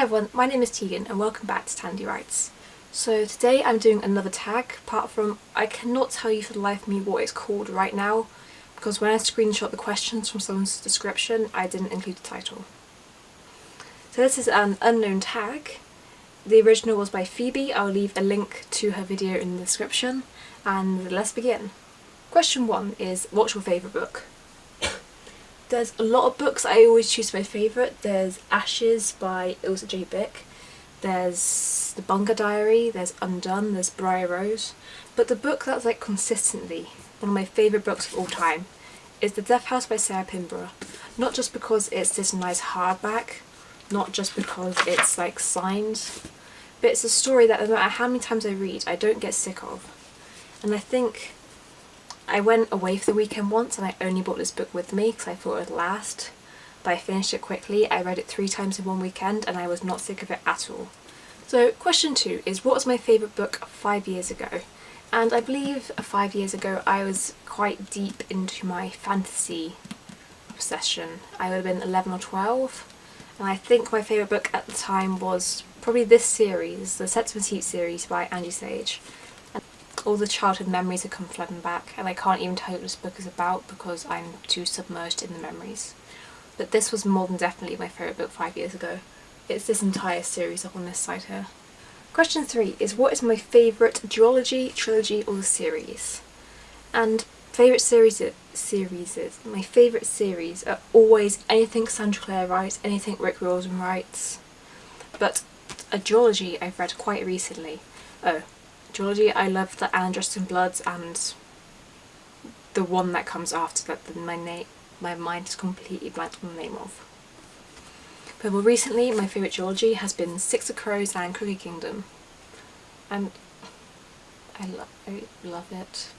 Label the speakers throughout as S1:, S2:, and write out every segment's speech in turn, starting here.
S1: Hey everyone, my name is Tegan and welcome back to Tandy Writes. So today I'm doing another tag, apart from I cannot tell you for the life of me what it's called right now because when I screenshot the questions from someone's description I didn't include the title. So this is an unknown tag. The original was by Phoebe, I'll leave a link to her video in the description and let's begin. Question 1 is what's your favourite book? There's a lot of books I always choose my favourite. There's Ashes by Ilse J. Bick. There's The Bunker Diary, there's Undone, there's Briar Rose. But the book that's like consistently one of my favourite books of all time is The Death House by Sarah Pinborough. Not just because it's this nice hardback, not just because it's like signed, but it's a story that no matter how many times I read, I don't get sick of. And I think I went away for the weekend once and I only brought this book with me because I thought it would last. But I finished it quickly. I read it three times in one weekend and I was not sick of it at all. So question two is what was my favourite book five years ago? And I believe five years ago I was quite deep into my fantasy obsession. I would have been 11 or 12 and I think my favourite book at the time was probably this series, the Septimus Heap series by Angie Sage all the childhood memories have come flooding back and I can't even tell you what this book is about because I'm too submerged in the memories. But this was more than definitely my favourite book five years ago. It's this entire series up on this side here. Question three is what is my favourite duology, trilogy or series? And favourite series series is my favourite series are always anything Sandra Clare writes, anything Rick Riordan writes. But a duology I've read quite recently. Oh, duology. I love the Alan Justin Bloods and the one that comes after that my name my mind is completely blank on the name of. But more recently my favourite duology has been Six of Crows and Crooked Kingdom. And I, lo I love it.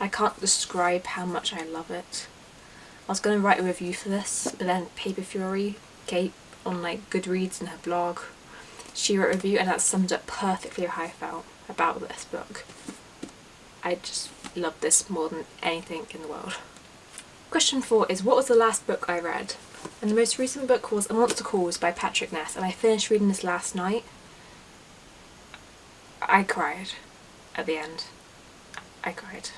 S1: I can't describe how much I love it. I was going to write a review for this, but then Paper Fury, Cait on like Goodreads and her blog, she wrote a review and that summed up perfectly how I felt about this book. I just love this more than anything in the world. Question 4 is what was the last book I read? And the most recent book was A Monster Calls by Patrick Ness and I finished reading this last night. I cried at the end. I cried.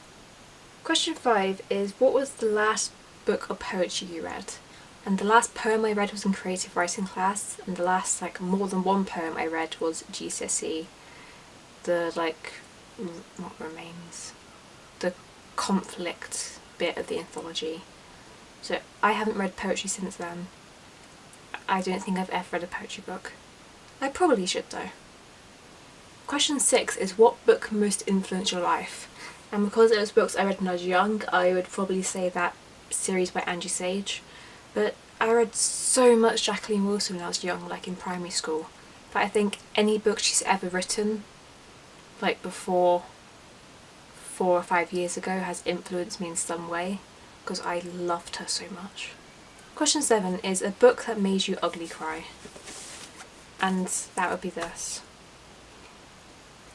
S1: Question 5 is what was the last book of poetry you read? And the last poem I read was in creative writing class and the last like more than one poem I read was GCSE the like not remains. The conflict bit of the anthology. So I haven't read poetry since then. I don't think I've ever read a poetry book. I probably should though. Question six is what book most influenced your life? And because it was books I read when I was young I would probably say that series by Angie Sage but I read so much Jacqueline Wilson when I was young like in primary school but I think any book she's ever written like before four or five years ago has influenced me in some way because I loved her so much. Question 7 is a book that made you ugly cry and that would be this.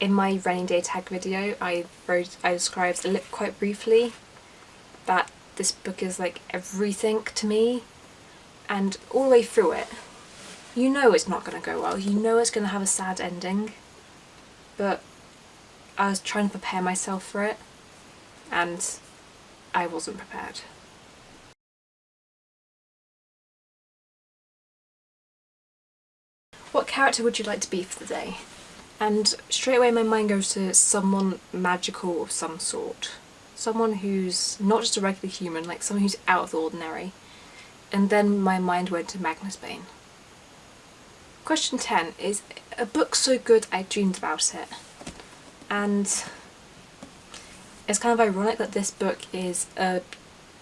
S1: In my rainy day tag video I wrote, I described quite briefly that this book is like everything to me and all the way through it you know it's not going to go well, you know it's going to have a sad ending but I was trying to prepare myself for it and I wasn't prepared. What character would you like to be for the day? And straight away my mind goes to someone magical of some sort. Someone who's not just a regular human, like someone who's out of the ordinary. And then my mind went to Magnus Bane. Question 10 is a book so good I dreamed about it and it's kind of ironic that this book is a,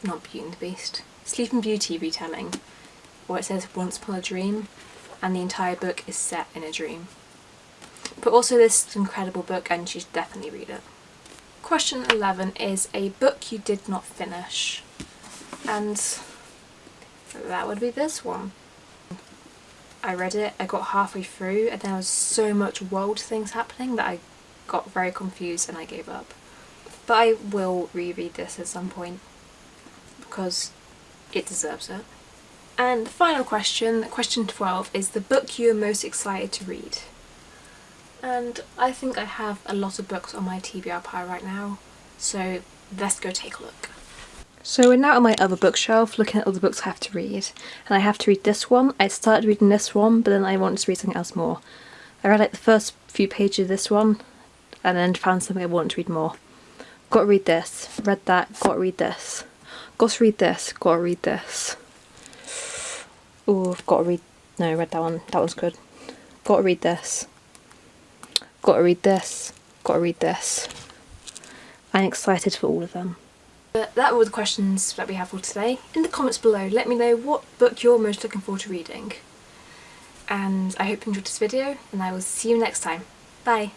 S1: not Beauty and the Beast, Sleeping Beauty retelling where it says once upon a dream and the entire book is set in a dream. But also this incredible book and you should definitely read it. Question 11 is a book you did not finish and that would be this one. I read it, I got halfway through and there was so much world things happening that I got very confused and I gave up. But I will reread this at some point because it deserves it. And the final question, question 12, is the book you're most excited to read. And I think I have a lot of books on my TBR pile right now, so let's go take a look. So we're now on my other bookshelf looking at all the books I have to read. And I have to read this one. I started reading this one, but then I wanted to read something else more. I read like the first few pages of this one, and then found something I wanted to read more. Got to read this. Read that. Got to read this. Got to read this. Got to read this. Oh, I've got to read. No, read that one. That one's good. Got to read this. Got to read this. Got to read this. I'm excited for all of them. But that were the questions that we have for today. In the comments below, let me know what book you're most looking forward to reading. And I hope you enjoyed this video, and I will see you next time. Bye!